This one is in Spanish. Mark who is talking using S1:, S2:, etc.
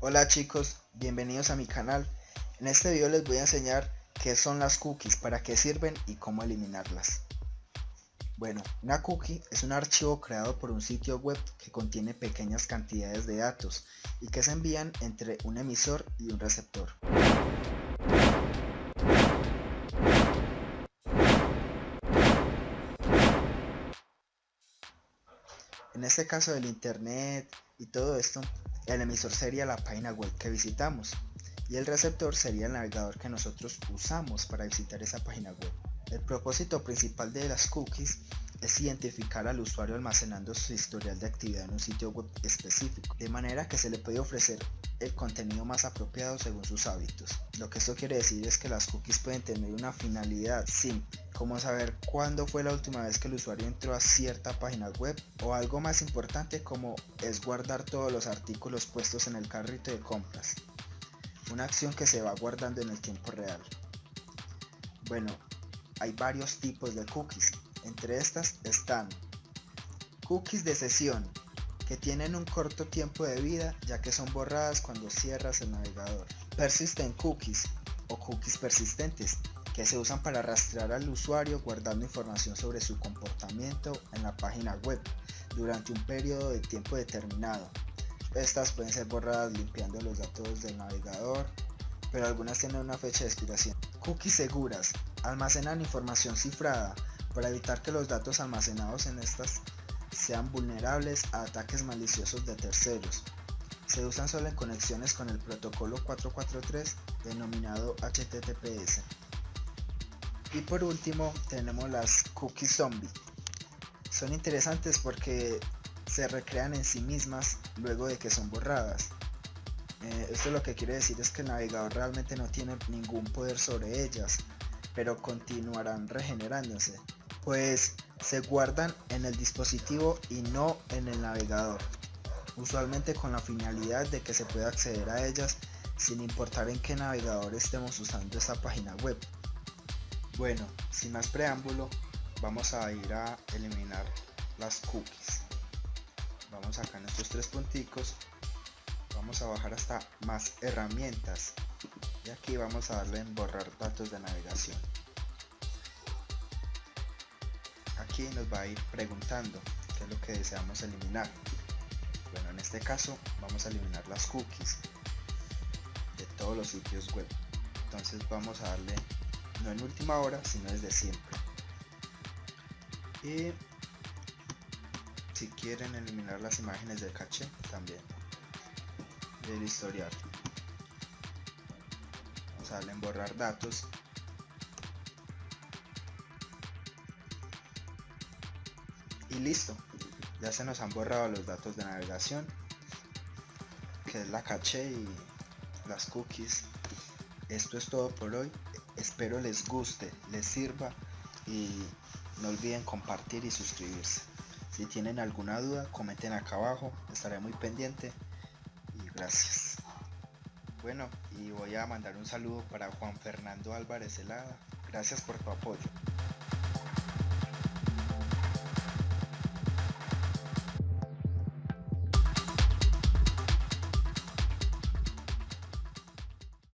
S1: Hola chicos, bienvenidos a mi canal. En este video les voy a enseñar qué son las cookies, para qué sirven y cómo eliminarlas. Bueno, una cookie es un archivo creado por un sitio web que contiene pequeñas cantidades de datos y que se envían entre un emisor y un receptor. En este caso del internet y todo esto, el emisor sería la página web que visitamos y el receptor sería el navegador que nosotros usamos para visitar esa página web. El propósito principal de las cookies es identificar al usuario almacenando su historial de actividad en un sitio web específico, de manera que se le puede ofrecer el contenido más apropiado según sus hábitos. Lo que esto quiere decir es que las cookies pueden tener una finalidad simple, como saber cuándo fue la última vez que el usuario entró a cierta página web o algo más importante como es guardar todos los artículos puestos en el carrito de compras. Una acción que se va guardando en el tiempo real. Bueno, hay varios tipos de cookies. Entre estas están cookies de sesión, que tienen un corto tiempo de vida ya que son borradas cuando cierras el navegador. Persistent cookies o cookies persistentes que se usan para rastrear al usuario guardando información sobre su comportamiento en la página web durante un periodo de tiempo determinado. Estas pueden ser borradas limpiando los datos del navegador, pero algunas tienen una fecha de expiración. Cookies seguras almacenan información cifrada para evitar que los datos almacenados en estas sean vulnerables a ataques maliciosos de terceros. Se usan solo en conexiones con el protocolo 443 denominado HTTPS. Y por último tenemos las cookies zombie. Son interesantes porque se recrean en sí mismas luego de que son borradas. Eh, esto lo que quiere decir es que el navegador realmente no tiene ningún poder sobre ellas, pero continuarán regenerándose, pues se guardan en el dispositivo y no en el navegador, usualmente con la finalidad de que se pueda acceder a ellas sin importar en qué navegador estemos usando esta página web. Bueno, sin más preámbulo, vamos a ir a eliminar las cookies. Vamos acá en estos tres punticos, vamos a bajar hasta más herramientas y aquí vamos a darle en borrar datos de navegación. Aquí nos va a ir preguntando qué es lo que deseamos eliminar. Bueno, en este caso vamos a eliminar las cookies de todos los sitios web. Entonces vamos a darle no en última hora, sino desde siempre. Y si quieren eliminar las imágenes del caché, también del historial. Vamos a darle en borrar datos. Y listo, ya se nos han borrado los datos de navegación, que es la caché y las cookies. Esto es todo por hoy espero les guste, les sirva y no olviden compartir y suscribirse. Si tienen alguna duda, comenten acá abajo, estaré muy pendiente y gracias. Bueno, y voy a mandar un saludo para Juan Fernando Álvarez Helada. Gracias por tu apoyo.